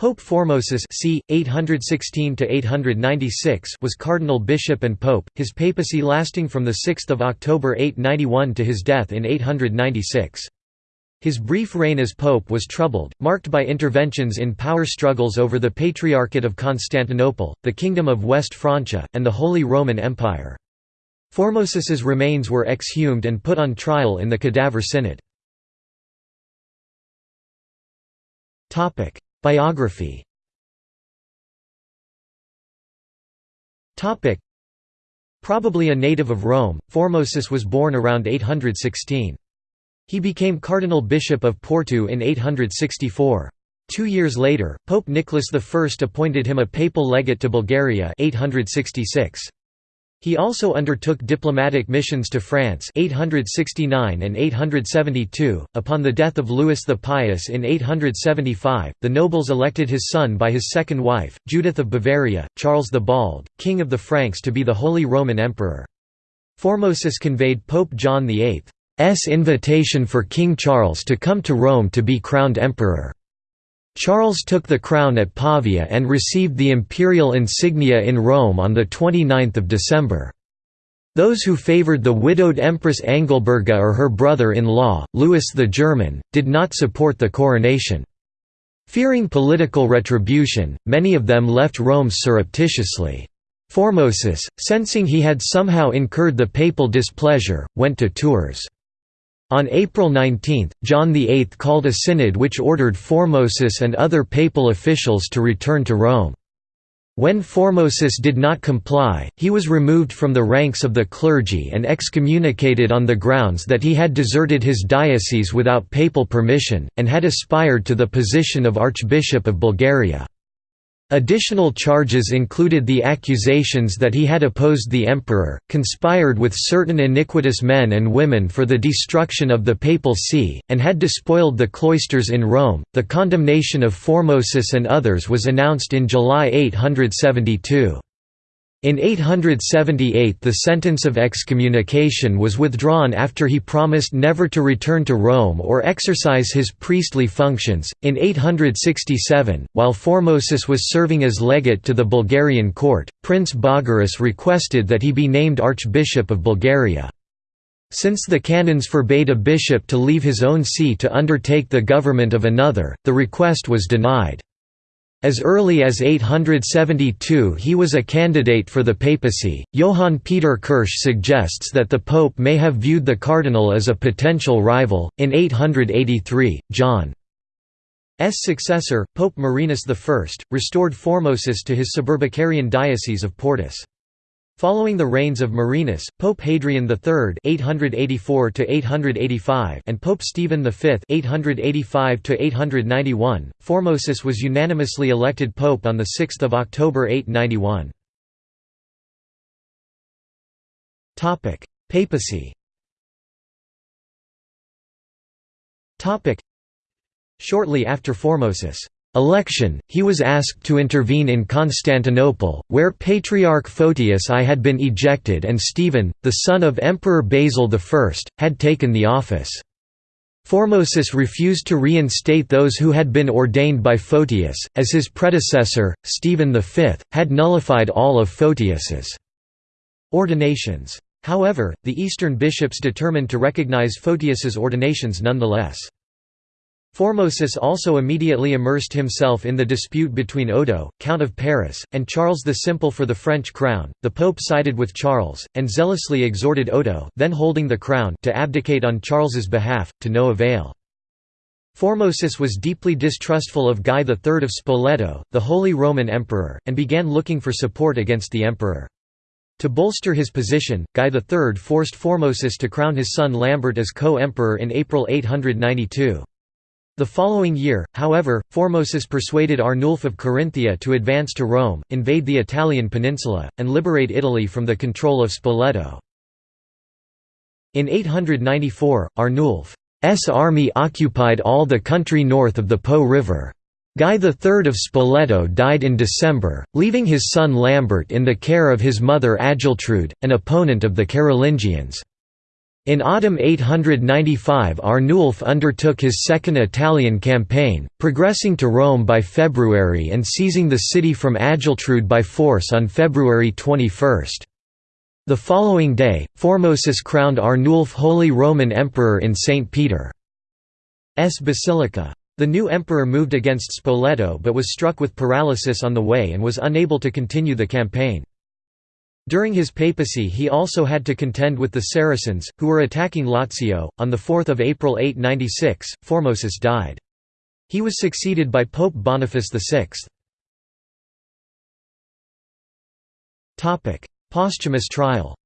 Pope Formosus c. 816 was cardinal bishop and pope, his papacy lasting from 6 October 891 to his death in 896. His brief reign as pope was troubled, marked by interventions in power struggles over the Patriarchate of Constantinople, the Kingdom of West Francia, and the Holy Roman Empire. Formosus's remains were exhumed and put on trial in the Cadaver Synod. Biography Probably a native of Rome, Formosus was born around 816. He became cardinal bishop of Porto in 864. Two years later, Pope Nicholas I appointed him a papal legate to Bulgaria 866. He also undertook diplomatic missions to France 869 and 872. Upon the death of Louis the Pious in 875, the nobles elected his son by his second wife, Judith of Bavaria, Charles the Bald, king of the Franks to be the Holy Roman Emperor. Formosus conveyed Pope John VIII's invitation for King Charles to come to Rome to be crowned emperor. Charles took the crown at Pavia and received the imperial insignia in Rome on 29 December. Those who favoured the widowed Empress Engelberga or her brother-in-law, Louis the German, did not support the coronation. Fearing political retribution, many of them left Rome surreptitiously. Formosus, sensing he had somehow incurred the papal displeasure, went to Tours. On April 19, John VIII called a synod which ordered Formosus and other papal officials to return to Rome. When Formosus did not comply, he was removed from the ranks of the clergy and excommunicated on the grounds that he had deserted his diocese without papal permission, and had aspired to the position of Archbishop of Bulgaria. Additional charges included the accusations that he had opposed the emperor, conspired with certain iniquitous men and women for the destruction of the papal see, and had despoiled the cloisters in Rome. The condemnation of Formosus and others was announced in July 872. In 878 the sentence of excommunication was withdrawn after he promised never to return to Rome or exercise his priestly functions. In 867, while Formosus was serving as legate to the Bulgarian court, Prince Bogarus requested that he be named Archbishop of Bulgaria. Since the canons forbade a bishop to leave his own see to undertake the government of another, the request was denied. As early as 872 he was a candidate for the papacy. Johann Peter Kirsch suggests that the pope may have viewed the cardinal as a potential rival. In 883, John's successor, Pope Marinus I, restored Formosus to his suburbicarian diocese of Portus. Following the reigns of Marinus, Pope Hadrian III (884–885) and Pope Stephen V (885–891), Formosus was unanimously elected pope on the 6th of October 891. Topic: Papacy. Topic: Shortly after Formosus' election, he was asked to intervene in Constantinople, where Patriarch Photius I had been ejected and Stephen, the son of Emperor Basil I, had taken the office. Formosus refused to reinstate those who had been ordained by Photius, as his predecessor, Stephen V, had nullified all of Photius's ordinations. However, the Eastern bishops determined to recognize Photius's ordinations nonetheless. Formosus also immediately immersed himself in the dispute between Odo, Count of Paris, and Charles the Simple for the French crown. The Pope sided with Charles, and zealously exhorted Odo then holding the crown to abdicate on Charles's behalf, to no avail. Formosus was deeply distrustful of Guy III of Spoleto, the Holy Roman Emperor, and began looking for support against the emperor. To bolster his position, Guy III forced Formosus to crown his son Lambert as co-emperor in April 892. The following year, however, Formosus persuaded Arnulf of Carinthia to advance to Rome, invade the Italian peninsula, and liberate Italy from the control of Spoleto. In 894, Arnulf's army occupied all the country north of the Po River. Guy III of Spoleto died in December, leaving his son Lambert in the care of his mother Agiltrude, an opponent of the Carolingians. In autumn 895 Arnulf undertook his second Italian campaign, progressing to Rome by February and seizing the city from Agiltrude by force on February 21. The following day, Formosus crowned Arnulf Holy Roman Emperor in St. Peter's Basilica. The new emperor moved against Spoleto but was struck with paralysis on the way and was unable to continue the campaign. During his papacy he also had to contend with the Saracens, who were attacking Lazio. On 4 April 896, Formosus died. He was succeeded by Pope Boniface VI. Posthumous trial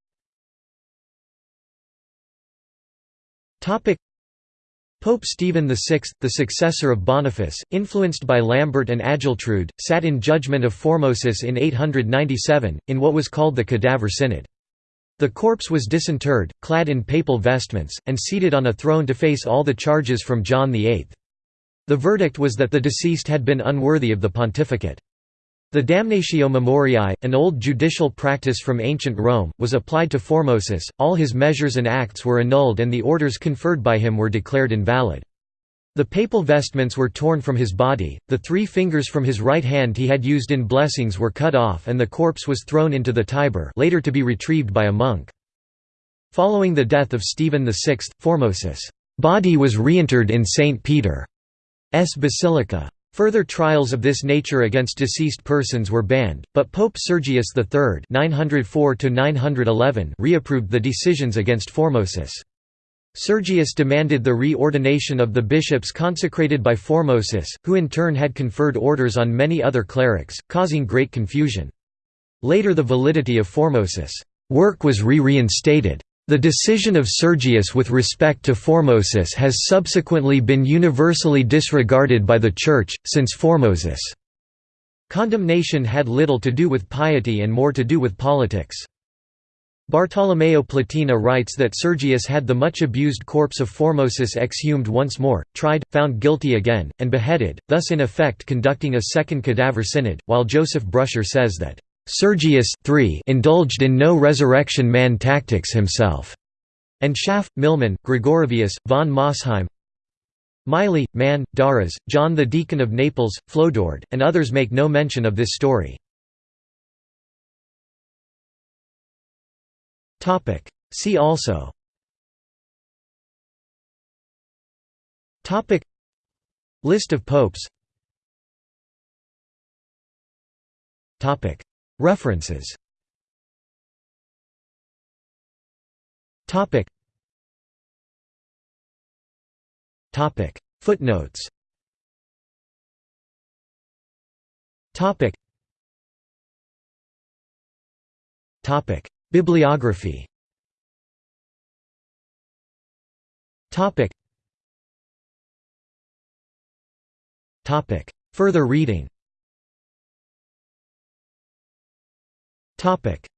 Pope Stephen VI, the successor of Boniface, influenced by Lambert and Agiltrude, sat in judgment of Formosus in 897, in what was called the Cadaver Synod. The corpse was disinterred, clad in papal vestments, and seated on a throne to face all the charges from John VIII. The verdict was that the deceased had been unworthy of the pontificate. The damnatio memoriae, an old judicial practice from ancient Rome, was applied to Formosus, all his measures and acts were annulled and the orders conferred by him were declared invalid. The papal vestments were torn from his body, the three fingers from his right hand he had used in blessings were cut off and the corpse was thrown into the Tiber later to be retrieved by a monk. Following the death of Stephen VI, Formosus' body was reinterred in St. Peter's Basilica. Further trials of this nature against deceased persons were banned, but Pope Sergius III reapproved the decisions against Formosus. Sergius demanded the reordination of the bishops consecrated by Formosus, who in turn had conferred orders on many other clerics, causing great confusion. Later the validity of Formosus' work was re-reinstated. The decision of Sergius with respect to Formosus has subsequently been universally disregarded by the Church, since Formosus' condemnation had little to do with piety and more to do with politics. Bartolomeo Platina writes that Sergius had the much abused corpse of Formosus exhumed once more, tried, found guilty again, and beheaded, thus in effect conducting a second cadaver synod, while Joseph Brusher says that Sergius III indulged in no resurrection man tactics himself, and Schaff, Milman, Gregorovius, von Mosheim, Miley, Mann, Darras, John the Deacon of Naples, Flodoard, and others make no mention of this story. See also. List of popes References. Topic. Topic. Footnotes. Topic. Topic. Bibliography. Topic. Topic. Further reading Topic